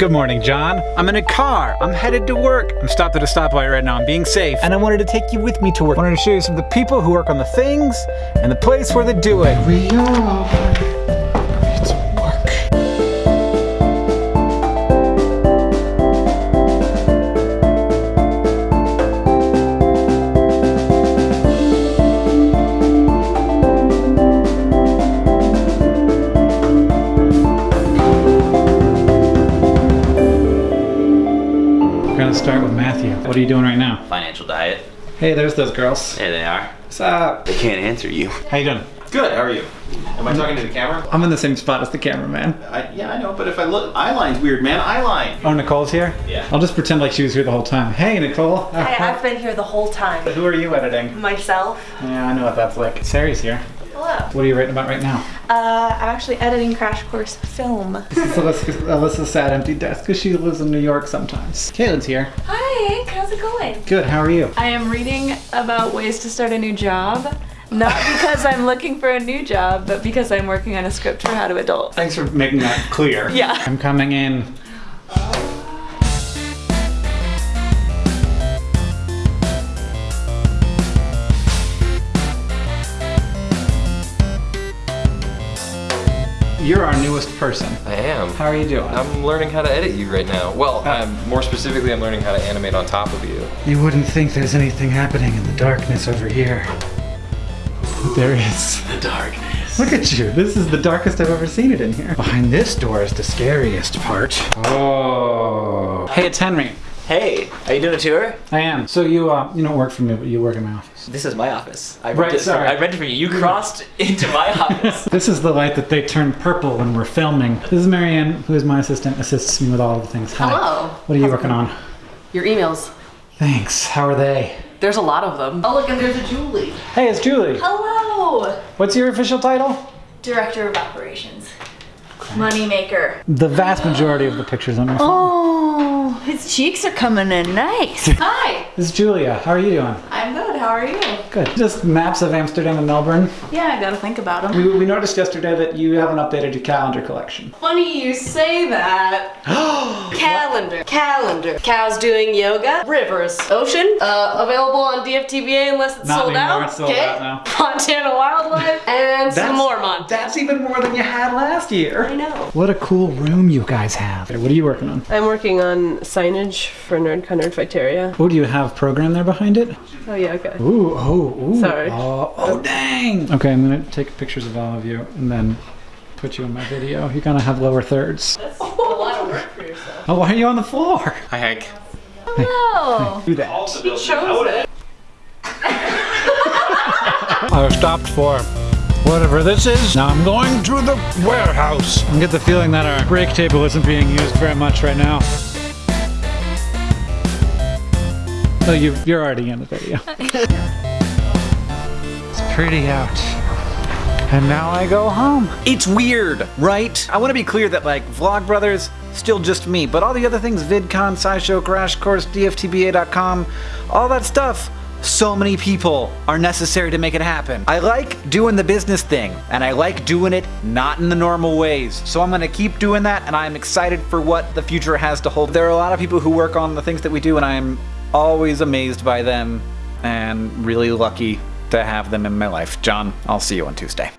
Good morning, John. I'm in a car. I'm headed to work. I'm stopped at a stoplight right now. I'm being safe. And I wanted to take you with me to work. I wanted to show you some of the people who work on the things and the place where they do it. We are. Gonna start with Matthew. What are you doing right now? Financial diet. Hey, there's those girls. There they are. What's up? They can't answer you. How you doing? Good, how are you? Am I talking to the camera? I'm in the same spot as the cameraman. I, yeah, I know, but if I look, eyeline's weird, man. Eyeline. Oh, Nicole's here? Yeah. I'll just pretend like she was here the whole time. Hey, Nicole. Hi, I've been here the whole time. Who are you editing? Myself. Yeah, I know what that's like. Sari's here. Hello. What are you writing about right now? Uh, I'm actually editing Crash Course Film. This is Alyssa's, Alyssa's sad empty desk because she lives in New York sometimes. Caitlin's here. Hi, How's it going? Good, how are you? I am reading about ways to start a new job. Not because I'm looking for a new job, but because I'm working on a script for How to Adult. Thanks for making that clear. Yeah. I'm coming in. You're our newest person. I am. How are you doing? I'm learning how to edit you right now. Well, Uh, I'm more specifically, I'm learning how to animate on top of you. You wouldn't think there's anything happening in the darkness over here. But there is. The darkness. Look at you. This is the darkest I've ever seen it in here. Behind this door is the scariest part. Oh. Hey, it's Henry. Hey, are you doing a tour? I am. So you, uh, you don't work for me, but you work in my office. This is my office. I Right, rented, sorry. I rented from you. You crossed into my office. This is the light that they turn purple when we're filming. This is Marianne, who is my assistant, assists me with all of the things. Hi. Hello. What are you working on? Your emails. Thanks. How are they? There's a lot of them. Oh, look, and there's a Julie. Hey, it's Julie. Hello. What's your official title? Director of Operations. Moneymaker. The vast majority of the pictures on my phone. Oh, his cheeks are coming in nice. Hi. This is Julia. How are you doing? I'm good. How are you? Good. Just maps of Amsterdam and Melbourne. Yeah, I gotta think about them. We, we noticed yesterday that you haven't updated your calendar collection. Funny you say that. calendar. Calendar. Cows doing yoga. Rivers. Ocean. Uh, available on DFTBA unless it's Not sold anymore, out. it's sold out now. Montana Wildlife. And some more Montana. That's even more than you had last year. I know. What a cool room you guys have. What are you working on? I'm working on signage for Nerdcon Nerdfighteria. Oh, do you have program there behind it? Oh yeah, okay. Ooh, oh, ooh. Sorry. Oh, oh, dang. Okay, I'm gonna take pictures of all of you and then put you in my video. You're gonna have lower thirds. That's a lot of work for yourself. Oh, why are you on the floor? Hi, Hank. Oh, Do that. He chose it. I was stopped for whatever this is. Now I'm going to the warehouse. I get the feeling that our break table isn't being used very much right now. Oh, you, you're already in the video. it's pretty out. And now I go home. It's weird, right? I want to be clear that like Vlogbrothers, still just me, but all the other things, VidCon, SciShow, Crash Course, DFTBA.com, all that stuff, so many people are necessary to make it happen. I like doing the business thing, and I like doing it not in the normal ways. So I'm gonna keep doing that, and I'm excited for what the future has to hold. There are a lot of people who work on the things that we do, and I'm always amazed by them, and really lucky to have them in my life. John, I'll see you on Tuesday.